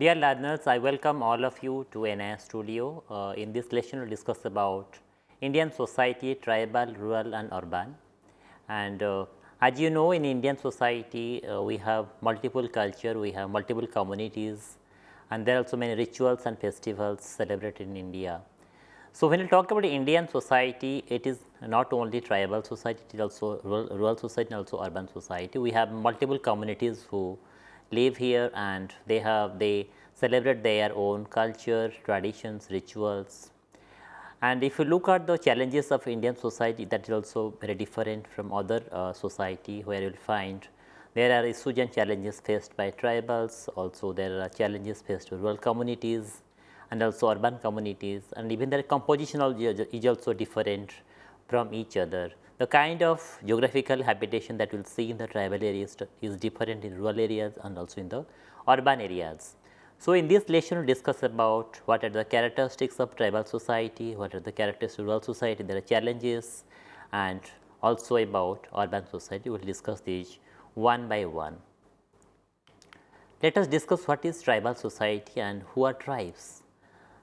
Dear learners, I welcome all of you to NIS Studio. Uh, in this lesson, we will discuss about Indian society, tribal, rural and urban. And uh, as you know, in Indian society, uh, we have multiple culture, we have multiple communities and there are also many rituals and festivals celebrated in India. So, when we talk about Indian society, it is not only tribal society, it is also rural, rural society and also urban society. We have multiple communities who live here and they have they celebrate their own culture, traditions, rituals. And if you look at the challenges of Indian society that is also very different from other uh, society where you will find there are issues and challenges faced by tribals, also there are challenges faced by rural communities and also urban communities and even their composition is also different from each other. The kind of geographical habitation that we will see in the tribal areas is different in rural areas and also in the urban areas. So, in this lesson we discuss about what are the characteristics of tribal society, what are the characteristics of rural society, there are challenges and also about urban society, we will discuss these one by one. Let us discuss what is tribal society and who are tribes.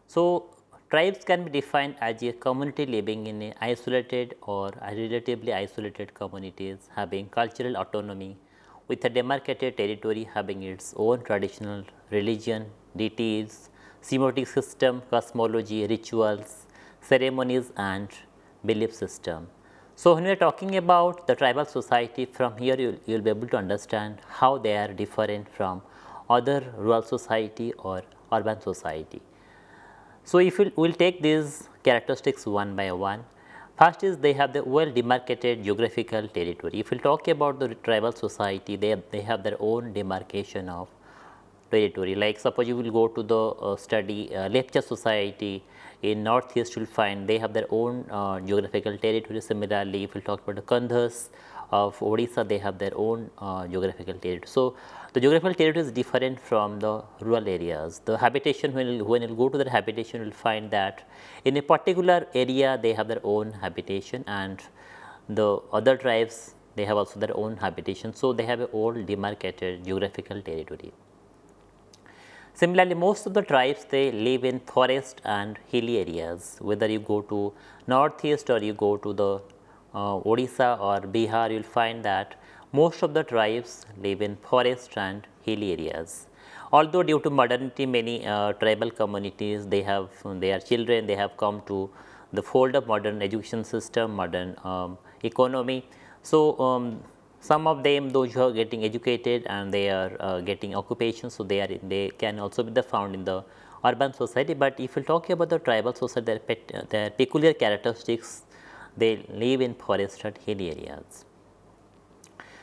So, Tribes can be defined as a community living in a isolated or relatively isolated communities having cultural autonomy with a demarcated territory having its own traditional religion, deities, semiotic system, cosmology, rituals, ceremonies and belief system. So, when we are talking about the tribal society from here you will be able to understand how they are different from other rural society or urban society. So, if we will take these characteristics one by one, first is they have the well demarcated geographical territory. If we talk about the tribal society, they, they have their own demarcation of territory. Like suppose you will go to the uh, study uh, Lepcha society in northeast, you will find they have their own uh, geographical territory. Similarly, if we talk about the Kandhas of Odisha, they have their own uh, geographical territory. So, the geographical territory is different from the rural areas. The habitation when you, when you go to the habitation you will find that in a particular area they have their own habitation and the other tribes they have also their own habitation. So, they have a old demarcated geographical territory. Similarly, most of the tribes they live in forest and hilly areas whether you go to northeast or you go to the uh, Odisha or Bihar you will find that most of the tribes live in forest and hilly areas. Although due to modernity many uh, tribal communities they have their children they have come to the fold of modern education system, modern um, economy. So, um, some of them those who are getting educated and they are uh, getting occupation. So, they are they can also be found in the urban society, but if you talk about the tribal society their, pet, their peculiar characteristics they live in forested and hilly areas.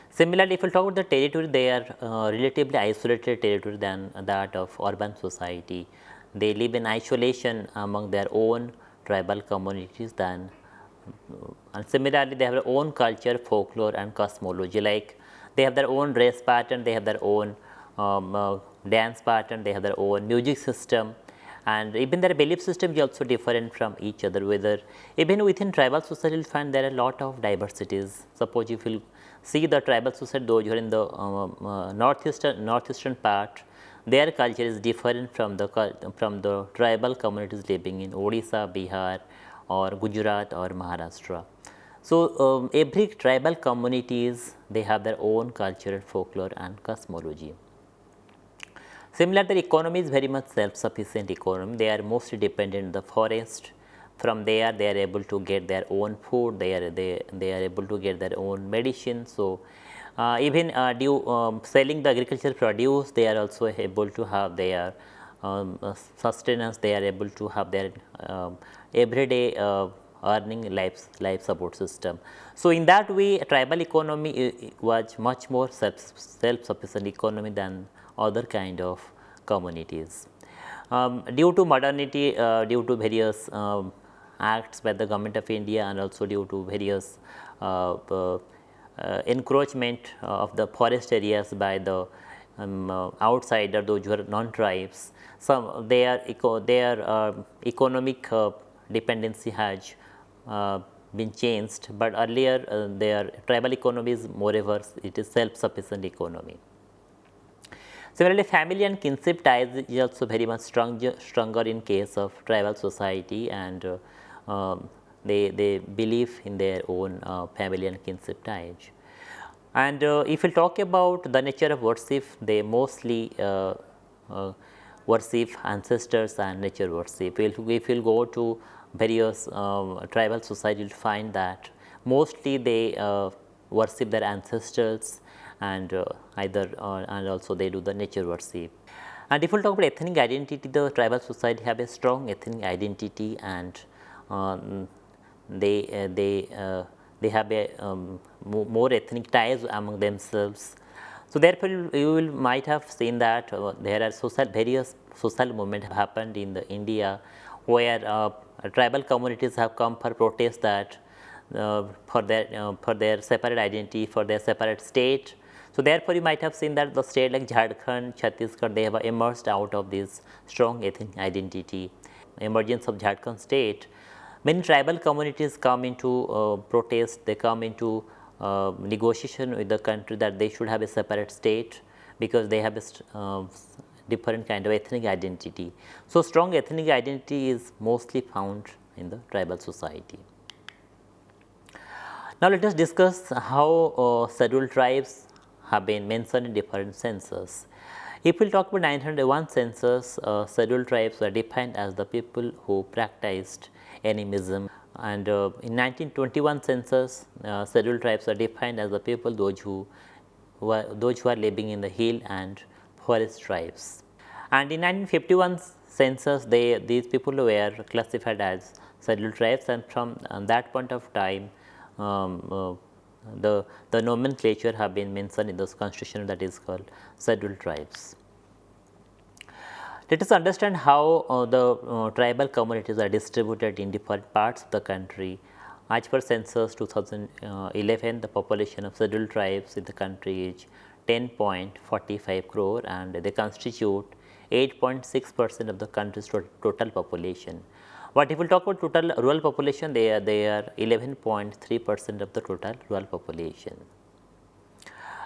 Similarly, if we talk about the territory, they are uh, relatively isolated territory than that of urban society. They live in isolation among their own tribal communities than and similarly, they have their own culture, folklore and cosmology. Like they have their own race pattern, they have their own um, uh, dance pattern, they have their own music system. And even their belief system is also different from each other. Whether even within tribal society you will find there are a lot of diversities. Suppose if you see the tribal society those who are in the um, uh, northeastern northeastern part their culture is different from the from the tribal communities living in Odisha, Bihar or Gujarat or Maharashtra. So, um, every tribal communities they have their own culture, folklore and cosmology. Similarly, the economy is very much self-sufficient economy. They are mostly dependent on the forest from there they are able to get their own food they are they, they are able to get their own medicine so uh, even uh, due um, selling the agricultural produce they are also able to have their sustenance they are able to have their um, everyday uh, earning life life support system. So in that way tribal economy was much more self self sufficient economy than other kind of communities. Um, due to modernity uh, due to various um, acts by the government of India and also due to various uh, uh, encroachment of the forest areas by the um, uh, outsider those who are non-tribes. Some their eco, their uh, economic uh, dependency has been changed, but earlier their tribal economy is moreover it is self-sufficient economy. Similarly, family and kinship ties is also very much strong, stronger in case of tribal society and uh, um, they, they believe in their own uh, family and kinship ties. And uh, if we talk about the nature of worship, they mostly uh, uh, worship ancestors and nature worship. If we will go to various um, tribal society, you will find that mostly they uh, worship their ancestors and uh, either uh, and also they do the nature worship. And if we talk about ethnic identity, the tribal society have a strong ethnic identity and um, they they they have a um, more ethnic ties among themselves. So, therefore, you will might have seen that uh, there are social various social movement happened in the India where uh, tribal communities have come for protest that uh, for their uh, for their separate identity for their separate state. So, therefore, you might have seen that the state like Jharkhand, Chhattisgarh they have emerged out of this strong ethnic identity emergence of Jharkhand state Many tribal communities come into uh, protest, they come into uh, negotiation with the country that they should have a separate state because they have a uh, different kind of ethnic identity. So, strong ethnic identity is mostly found in the tribal society. Now, let us discuss how uh, scheduled tribes have been mentioned in different census. If we talk about 901 census, uh, scheduled tribes were defined as the people who practiced animism and uh, in 1921 census uh, scheduled tribes are defined as the people those who, who are, those who are living in the hill and forest tribes. And in 1951 census they these people were classified as scheduled tribes and from that point of time um, uh, the, the nomenclature have been mentioned in this constitution that is called scheduled tribes. Let us understand how uh, the uh, tribal communities are distributed in different parts of the country. As per census 2011, the population of scheduled tribes in the country is 10.45 crore and they constitute 8.6 percent of the country's total population. But if we talk about total rural population, they are, they are 11.3 percent of the total rural population.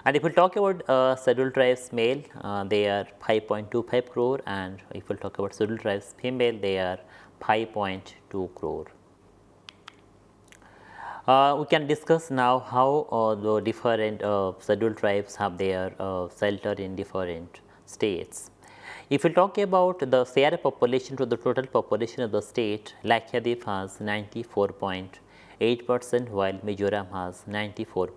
And if we talk about uh, scheduled tribes male, uh, they are 5.25 crore and if we talk about scheduled tribes female, they are 5.2 crore. Uh, we can discuss now how uh, the different uh, scheduled tribes have their uh, shelter in different states. If we talk about the share population to the total population of the state, Lakshadweep has 94.8 percent while Mizoram has 94.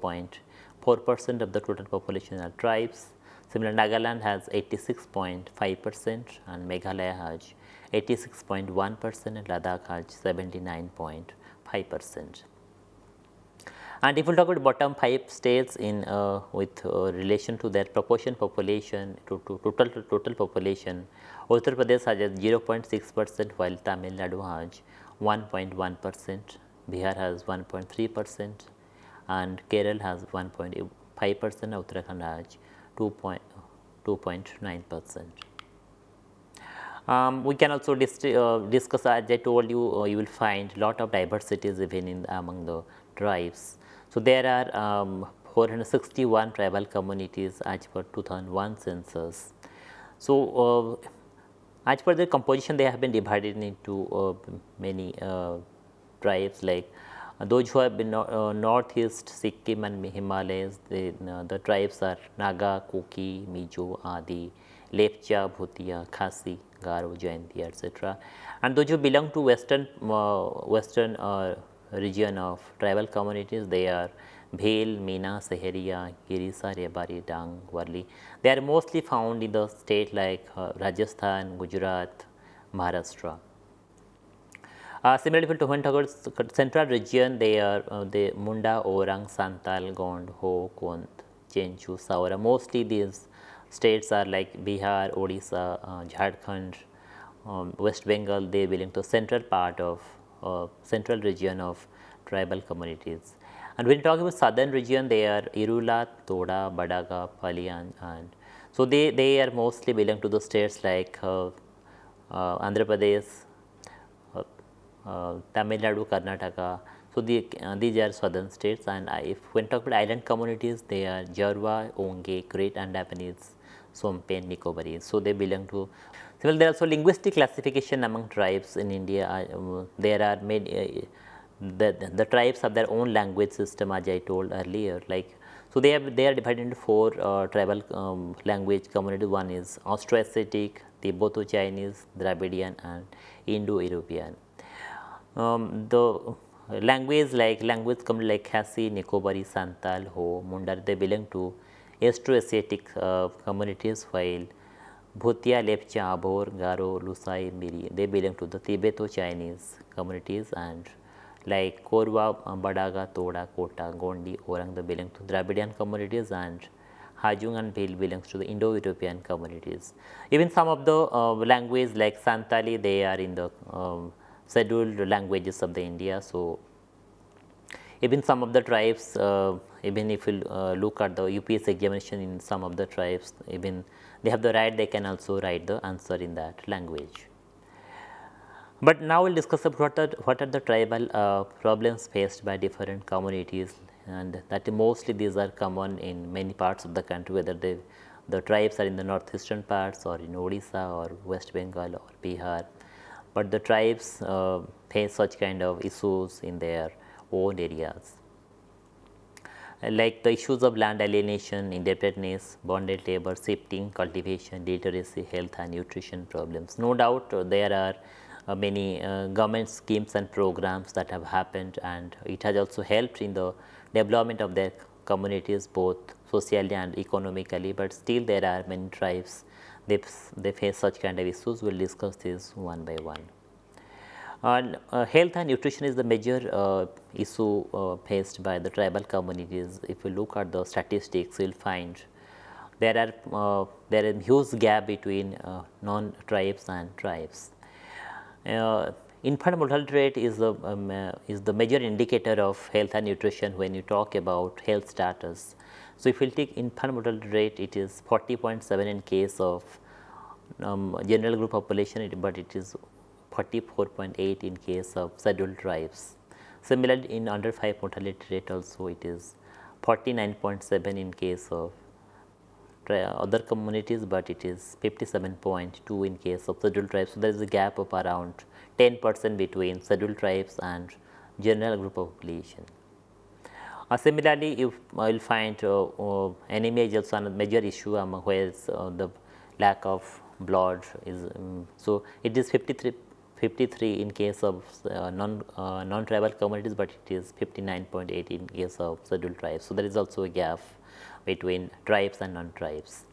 4 percent of the total population are tribes. Similarly, Nagaland has 86.5 percent and Meghalaya has 86.1 percent and Ladakh has 79.5 percent. And if we talk about bottom 5 states in uh, with uh, relation to their proportion population to, to total to total population, Uttar Pradesh has 0.6 percent while Tamil Nadu has 1.1 percent, Bihar has 1.3 percent, and Kerala has 1.5 percent, Uttarakhand has 2.9 percent. Um, we can also uh, discuss as I told you, uh, you will find lot of diversities even in among the tribes. So, there are um, 461 tribal communities as per 2001 census. So, uh, as per the composition they have been divided into uh, many uh, tribes like those who have been uh, northeast Sikkim and Himalayas, the, uh, the tribes are Naga, Kuki, Mizo, Adi, Lepcha, Bhutia, Khasi, Garo, Jaintia, etc. And those who belong to western western region of tribal communities, they are Bhil, Meena, Saharia, Girisa, Rebari, Dang, Warli. They are mostly found in the state like uh, Rajasthan, Gujarat, Maharashtra. Uh, similarly, for about central region, they are uh, the Munda, Orang, Santal, Gond, Ho, Kont, Chenchu, Saura. Mostly these states are like Bihar, Odisha, uh, Jharkhand, um, West Bengal. They belong to central part of uh, central region of tribal communities. And when you talk about southern region, they are Irula, Toda, Badaga, Palian, and so they they are mostly belong to the states like uh, uh, Andhra Pradesh, Tamil Nadu, Karnataka. So, the, uh, these are southern states and if when talk about island communities they are Jarwa, Onge, Great Andamans, Shompen, Nicobarese. So, they belong to well there are also linguistic classification among tribes in India. Uh, there are many uh, the, the tribes have their own language system as I told earlier like so they have they are divided into four uh, tribal um, language communities one is Austroasiatic, Tibeto Chinese, Dravidian and Indo-European. Um, the language like language community like Khasi, Nicobari, Santal, Ho, Mundar they belong to Austroasiatic uh, communities while Bhutia, Lepcha, Abor, Garo, Lusai, Miri they belong to the Tibeto Chinese communities and like Korwa, Badaga, Toda, Kota, Gondi, Orang they belong to Dravidian communities and Hajung and Bhil belongs to the Indo-European communities. Even some of the uh, language like Santali they are in the um, scheduled languages of the India. So, even some of the tribes uh, even if you uh, look at the UPS examination in some of the tribes even they have the right they can also write the answer in that language. But now we will discuss what are, what are the tribal uh, problems faced by different communities and that mostly these are common in many parts of the country whether they the tribes are in the northeastern parts or in Odisha or West Bengal or Bihar, but the tribes uh, face such kind of issues in their own areas. Like the issues of land alienation, indebtedness, bonded labor, shifting, cultivation, literacy, health and nutrition problems. No doubt uh, there are uh, many uh, government schemes and programs that have happened and it has also helped in the development of their communities both socially and economically, but still there are many tribes they, they face such kind of issues. We will discuss this one by one. And uh, health and nutrition is the major uh, issue uh, faced by the tribal communities. If you look at the statistics, you will find there are uh, there is a huge gap between non-tribes and tribes. Uh, infant mortality rate is the um, uh, is the major indicator of health and nutrition when you talk about health status. So, if you take infant mortality rate it is 40.7 in case of um, general group population, but it is 44.8 in case of scheduled tribes. Similarly, in under 5 mortality rate also it is 49.7 in case of other communities, but it is 57.2 in case of scheduled tribes. So, there is a gap of around 10 percent between scheduled tribes and general group population. Uh, similarly, you will find uh, uh, anemia is also a major issue um, where uh, the lack of blood is. Um, so, it is 53 53 in case of uh, non uh, non tribal communities, but it is 59.8 in case of scheduled tribes. So, there is also a gap between tribes and non-tribes.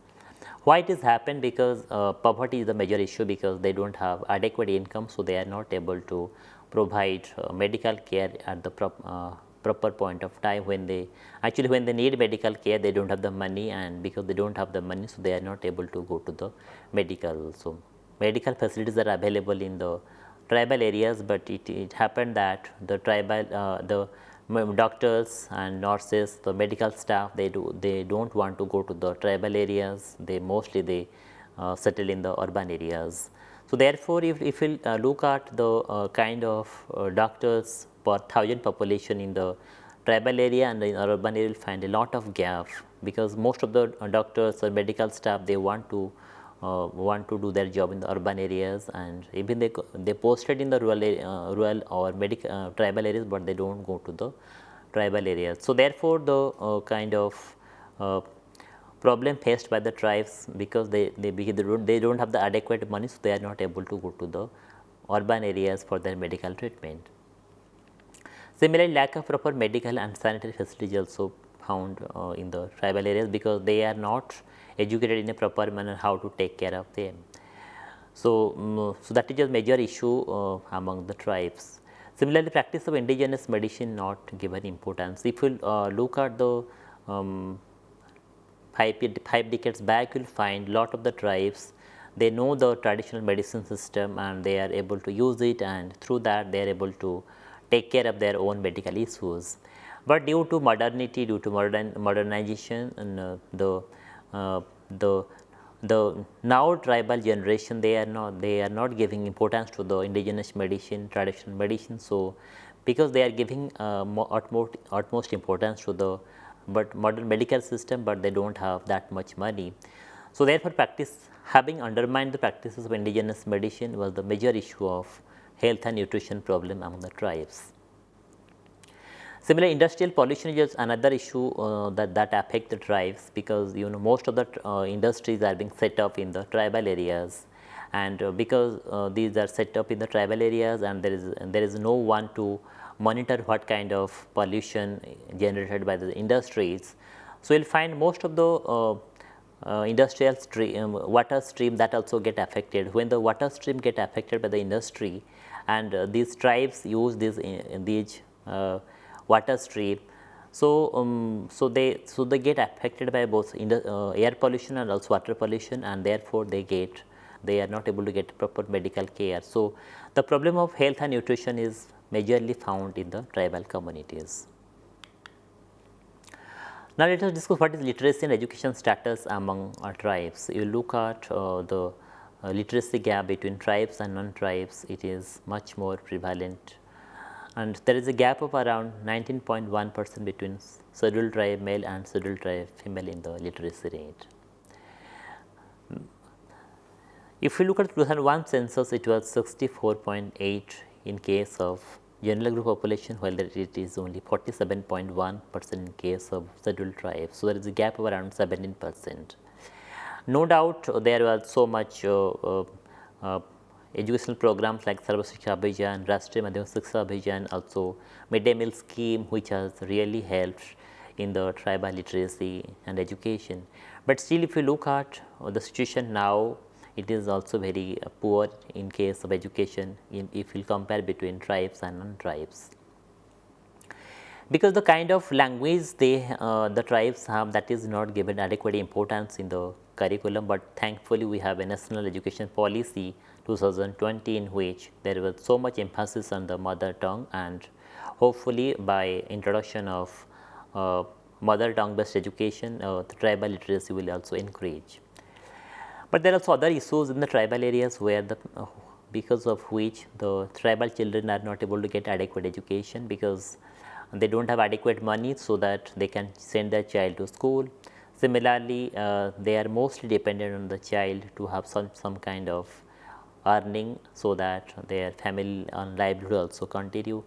Why it has happened because uh, poverty is a major issue because they do not have adequate income. So, they are not able to provide uh, medical care at the prop, uh, proper point of time when they actually when they need medical care they do not have the money and because they do not have the money. So, they are not able to go to the medical. So, medical facilities are available in the tribal areas, but it, it happened that the tribal uh, the doctors and nurses, the medical staff, they do they don't want to go to the tribal areas. They mostly they uh, settle in the urban areas. So therefore, if if we uh, look at the uh, kind of uh, doctors per thousand population in the tribal area and in urban area, will find a lot of gap because most of the uh, doctors or medical staff they want to uh, want to do their job in the urban areas and even they they posted in the rural uh, rural or medical uh, tribal areas, but they do not go to the tribal areas. So, therefore, the uh, kind of uh, problem faced by the tribes because they they, don't they don't have the adequate money, so they are not able to go to the urban areas for their medical treatment. Similarly, lack of proper medical and sanitary facilities also found uh, in the tribal areas because they are not educated in a proper manner how to take care of them. So, um, so that is a major issue uh, among the tribes. Similarly, practice of indigenous medicine not given importance. If you uh, look at the um, five, five decades back, you will find lot of the tribes they know the traditional medicine system and they are able to use it and through that they are able to take care of their own medical issues. But due to modernity, due to modern modernization uh, the uh, the the now tribal generation they are not they are not giving importance to the indigenous medicine traditional medicine. So, because they are giving uh, utmost, utmost importance to the but modern medical system, but they do not have that much money. So, therefore, practice having undermined the practices of indigenous medicine was the major issue of health and nutrition problem among the tribes. Similarly, industrial pollution is another issue uh, that, that affect the tribes because you know most of the uh, industries are being set up in the tribal areas and uh, because uh, these are set up in the tribal areas and there is there is no one to monitor what kind of pollution generated by the industries. So, you will find most of the uh, uh, industrial stream, um, water stream that also get affected. When the water stream get affected by the industry and uh, these tribes use these, uh, these water stream. So, um, so they so they get affected by both the, air pollution and also water pollution and therefore, they get they are not able to get proper medical care. So, the problem of health and nutrition is majorly found in the tribal communities. Now, let us discuss what is literacy and education status among our tribes. You look at uh, the uh, literacy gap between tribes and non-tribes, it is much more prevalent and there is a gap of around 19.1 percent between scheduled tribe male and scheduled tribe female in the literacy rate. If we look at 2001 census, it was 64.8 in case of general group population while it is only 47.1 percent in case of scheduled tribes. So, there is a gap of around 17 percent. No doubt there was so much uh, uh, uh, educational programs like Sarva Shiksha Abhiyan, Rashtriya Madhyamik Abhiyan, also midday meal scheme which has really helped in the tribal literacy and education. But still if you look at the situation now it is also very poor in case of education in, if you compare between tribes and non-tribes. Because the kind of language they uh, the tribes have that is not given adequate importance in the curriculum, but thankfully we have a national education policy 2020 in which there was so much emphasis on the mother tongue and hopefully by introduction of uh, mother tongue based education uh, the tribal literacy will also increase. But there are also other issues in the tribal areas where the uh, because of which the tribal children are not able to get adequate education because they do not have adequate money so that they can send their child to school. Similarly, uh, they are mostly dependent on the child to have some, some kind of earning so that their family and livelihood also continue.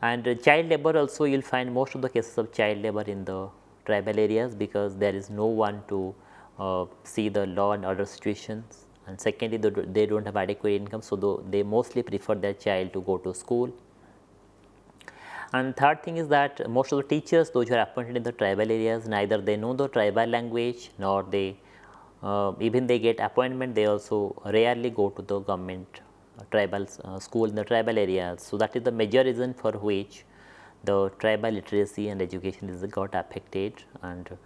And uh, child labor also you will find most of the cases of child labor in the tribal areas because there is no one to uh, see the law and order situations and secondly they do not have adequate income. So, they mostly prefer their child to go to school. And third thing is that most of the teachers those who are appointed in the tribal areas neither they know the tribal language nor they uh, even they get appointment they also rarely go to the government uh, tribal uh, school in the tribal areas. So, that is the major reason for which the tribal literacy and education is got affected and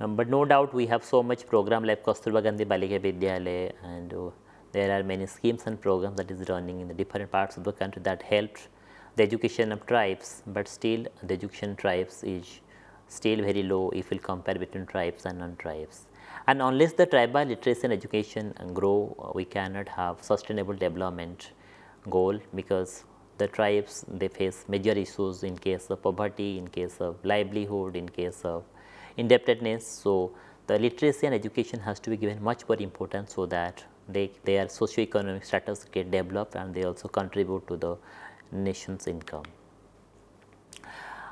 um, but no doubt we have so much program like Kasturba Gandhi Balika Vidyalaya and uh, there are many schemes and programs that is running in the different parts of the country that helped the education of tribes, but still the education tribes is still very low if we compare between tribes and non-tribes. And unless the tribal literacy and education grow, we cannot have sustainable development goal because the tribes they face major issues in case of poverty, in case of livelihood, in case of indebtedness. So, the literacy and education has to be given much more importance so that they their socio-economic status get developed and they also contribute to the nation's income.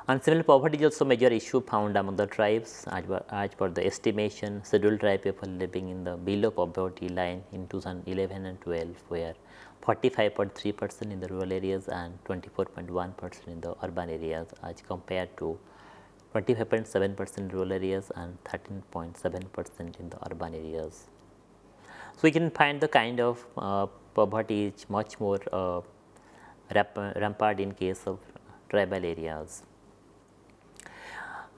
And similarly, poverty is also a major issue found among the tribes as per, the estimation scheduled tribe people living in the below poverty line in 2011 and 12 where 45.3 percent in the rural areas and 24.1 percent in the urban areas as compared to 25.7 percent rural areas and 13.7 percent in the urban areas. So, we can find the kind of uh, poverty is much more uh, rampant in case of tribal areas.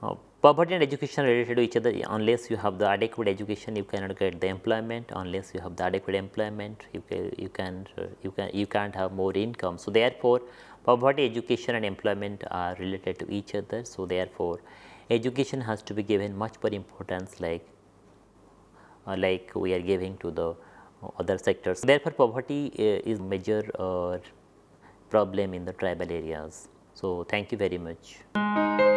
Uh, poverty and education related to each other unless you have the adequate education you cannot get the employment unless you have the adequate employment you can you can you can you can't have more income so therefore Poverty, education and employment are related to each other. So, therefore, education has to be given much more importance like uh, like we are giving to the other sectors. Therefore, poverty uh, is major uh, problem in the tribal areas. So, thank you very much.